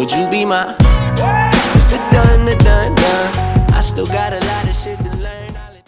Would you be my? It's the done, the done, done. I still got a lot of shit.